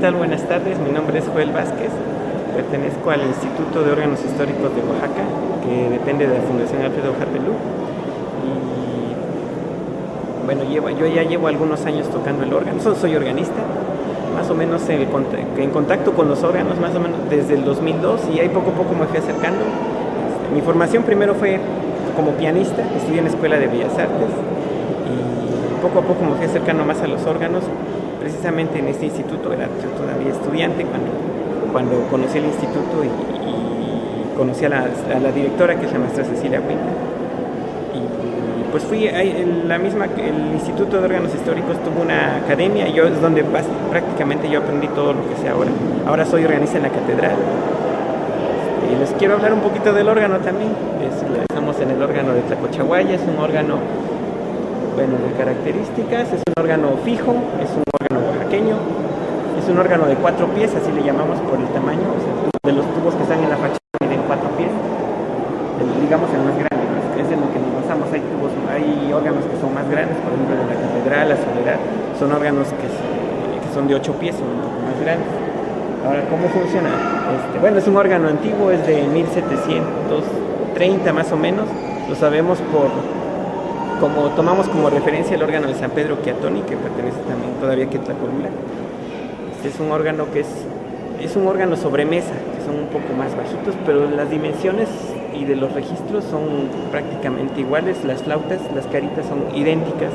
Buenas tardes. Mi nombre es Joel Vázquez. Pertenezco al Instituto de Órganos Históricos de Oaxaca, que depende de la Fundación Alfredo Japelú. Y bueno, yo ya llevo algunos años tocando el órgano. Soy organista, más o menos en, en, contacto con los órganos, más o menos desde el 2002, y ahí poco a poco me fui acercando. Este, mi formación primero fue como pianista, estudié en la Escuela de Bellas Artes, y poco a poco me fui acercando más a los órganos precisamente en este instituto, era yo todavía estudiante cuando, cuando conocí el instituto y, conocí a la, directora que es la maestra Cecilia Huinta. Y pues fui, en la misma, el Instituto de Órganos Históricos tuvo una academia yo es donde prácticamente yo aprendí todo lo que sé ahora. Ahora soy organista en la catedral. Y les quiero hablar un poquito del órgano también. estamos en el órgano de Tlacochahuaya, es un órgano bueno, de características, es un órgano fijo, es un es un órgano de cuatro pies, así le llamamos por el tamaño, de los tubos que están en la fachada miden cuatro pies, digamos el más grande, es en lo que nos basamos. Hay tubos, hay órganos que son más grandes, por ejemplo de la catedral, la soledad, son órganos que, son de ocho pies, son un poco más grandes. Ahora, ¿cómo funciona? Este, bueno, es un órgano antiguo, es de 1730 más o menos, lo sabemos por como tomamos como referencia el órgano de San Pedro Chiatoni, que pertenece también todavía a Tlacolula. Este es un órgano que es, es un órgano sobre mesa, que son un poco más bajitos, pero las dimensiones y de los registros son prácticamente iguales, las flautas, las caritas son idénticas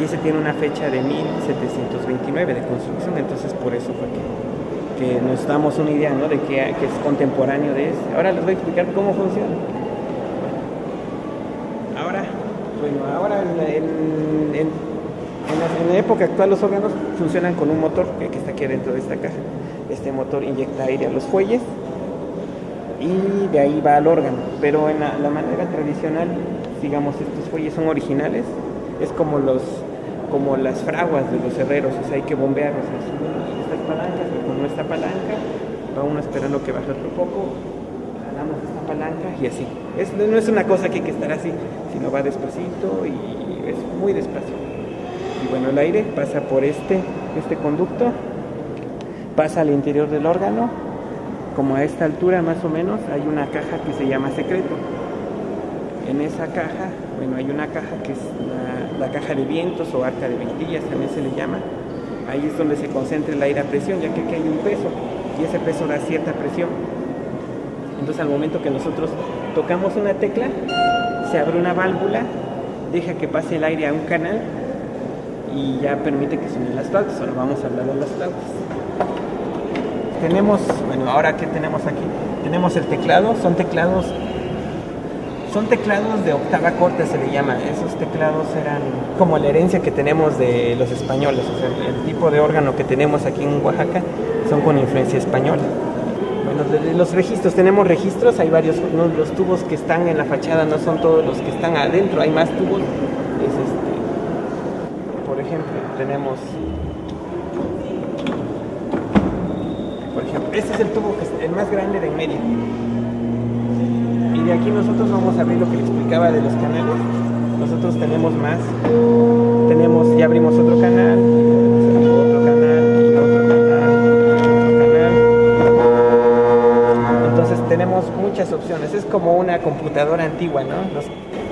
y ese tiene una fecha de 1729 de construcción, entonces por eso fue que, nos damos una idea de que, que es contemporáneo de ese. Ahora les voy a explicar cómo funciona. Bueno, ahora en, la, época actual los órganos funcionan con un motor que, está aquí dentro de esta caja. Este motor inyecta aire a los fuelles y de ahí va al órgano. Pero en la, manera tradicional, digamos, estos fuelles son originales, es como los como las fraguas de los herreros, o sea, hay que bombearlos. Estas palancas, con nuestra palanca, va uno esperando que baje otro poco, jalamos esta palanca y así. no es una cosa que hay que estar así, sino va despacito y es muy despacio. Y bueno, el aire pasa por este, este conducto, pasa al interior del órgano, como a esta altura más o menos hay una caja que se llama secreto. En esa caja, bueno, hay una caja que es la, caja de vientos o arca de ventillas, también se le llama. Ahí es donde se concentra el aire a presión, ya que aquí hay un peso y ese peso da cierta presión. Entonces al momento que nosotros tocamos una tecla, se abre una válvula, deja que pase el aire a un canal y ya permite que suenen las flautas. Ahora vamos a hablar de las flautas. Tenemos, bueno, ahora que tenemos aquí, tenemos el teclado, son teclados, son teclados de octava corta se le llama. Esos teclados eran como la herencia que tenemos de los españoles, o sea, el tipo de órgano que tenemos aquí en Oaxaca son con influencia española los registros, tenemos registros, hay varios, los tubos que están en la fachada no son todos los que están adentro, hay más tubos. Este, por ejemplo, tenemos, por ejemplo, este es el tubo que es el más grande de en medio. Y de aquí nosotros vamos a ver lo que le explicaba de los canales. Nosotros tenemos más, tenemos, ya abrimos otro canal, muchas opciones. Es como una computadora antigua, ¿no? Los,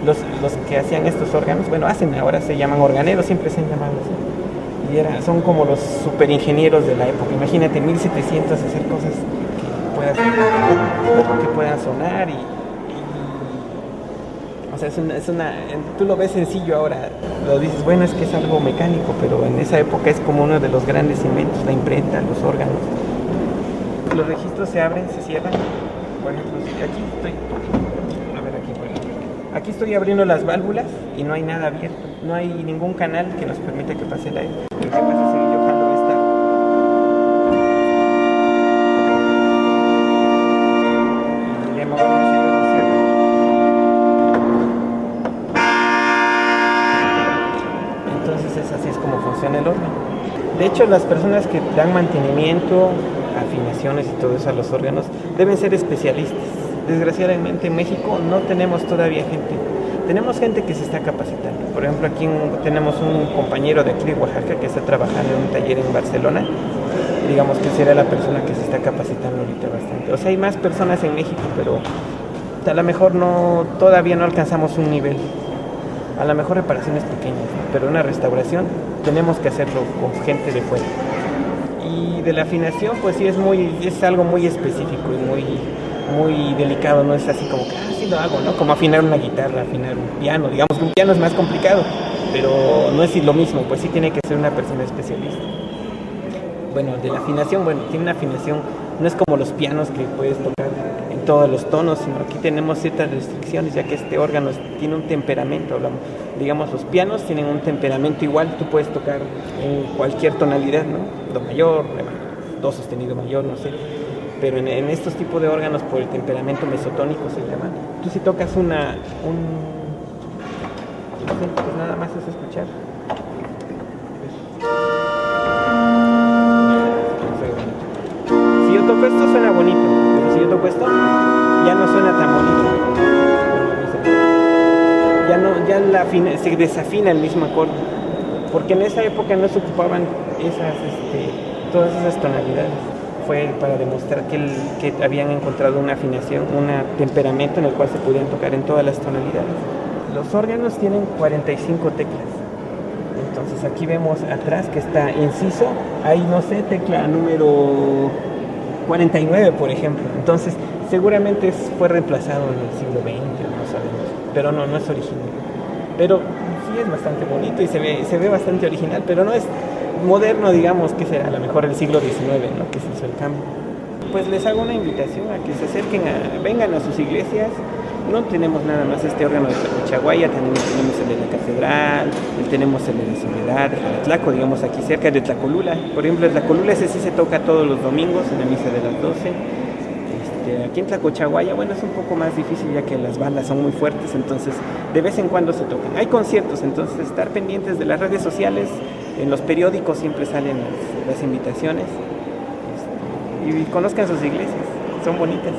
los, los, que hacían estos órganos, bueno, hacen, ahora se llaman organeros, siempre se han llamado así. Y era, son como los super ingenieros de la época. Imagínate, 1700 hacer cosas que puedan, que puedan sonar y, o sea, es una, es una, tú lo ves sencillo ahora, lo dices, bueno, es que es algo mecánico, pero en esa época es como uno de los grandes inventos, la imprenta, los órganos. Los registros se abren, se cierran por ejemplo, aquí estoy, a ver aquí, por aquí estoy abriendo las válvulas y no hay nada abierto, no hay ningún canal que nos permita que pase el aire. Entonces es así es como funciona el órgano. De hecho, las personas que dan mantenimiento afinaciones y todo eso a los órganos, deben ser especialistas. Desgraciadamente en México no tenemos todavía gente. Tenemos gente que se está capacitando. Por ejemplo, aquí tenemos un compañero de aquí de Oaxaca que está trabajando en un taller en Barcelona. digamos que será la persona que se está capacitando ahorita bastante. O sea, hay más personas en México, pero a lo mejor no, todavía no alcanzamos un nivel. A lo mejor reparaciones pequeñas, pero una restauración tenemos que hacerlo con gente de fuera. Y de la afinación, pues sí es muy, es algo muy específico y muy, muy delicado, no es así como que, ah, sí lo hago, ¿no? Como afinar una guitarra, afinar un piano, digamos que un piano es más complicado, pero no es lo mismo, pues sí tiene que ser una persona especialista. Bueno, de la afinación, bueno, tiene una afinación, no es como los pianos que puedes tocar todos los tonos, sino aquí tenemos ciertas restricciones, ya que este órgano tiene un temperamento, digamos, los pianos tienen un temperamento igual, tú puedes tocar en cualquier tonalidad, ¿no? Do mayor, do sostenido mayor, no sé pero en, estos tipos de órganos por el temperamento mesotónico se llama. Tú si tocas una, un, pues nada más es escuchar. La se desafina el mismo acorde, porque en esa época no se ocupaban esas, este, todas esas tonalidades fue para demostrar que, el, que, habían encontrado una afinación, un temperamento en el cual se podían tocar en todas las tonalidades. Los órganos tienen 45 teclas. Entonces aquí vemos atrás que está inciso, ahí no sé, tecla número 49 por ejemplo. Entonces seguramente fue reemplazado en el siglo XX, no sabemos, pero no, no es original. Pero sí es bastante bonito y se ve, se ve bastante original, pero no es moderno, digamos, que será a lo mejor el siglo XIX, ¿no? que se hizo el cambio. Pues les hago una invitación a que se acerquen, a, vengan a sus iglesias. No tenemos nada más este órgano de Tlacochaguaya, también tenemos el de la catedral, tenemos el de la Soledad, el Tlaco, digamos aquí cerca de Tlacolula. Por ejemplo, el Tlacolula ese sí se toca todos los domingos en la misa de las 12. Este, aquí en Tlacochaguaya, bueno, es un poco más difícil ya que las bandas son muy fuertes, entonces de vez en cuando se tocan. Hay conciertos, entonces estar pendientes de las redes sociales, en los periódicos siempre salen las, las invitaciones este, y conozcan sus iglesias, son bonitas.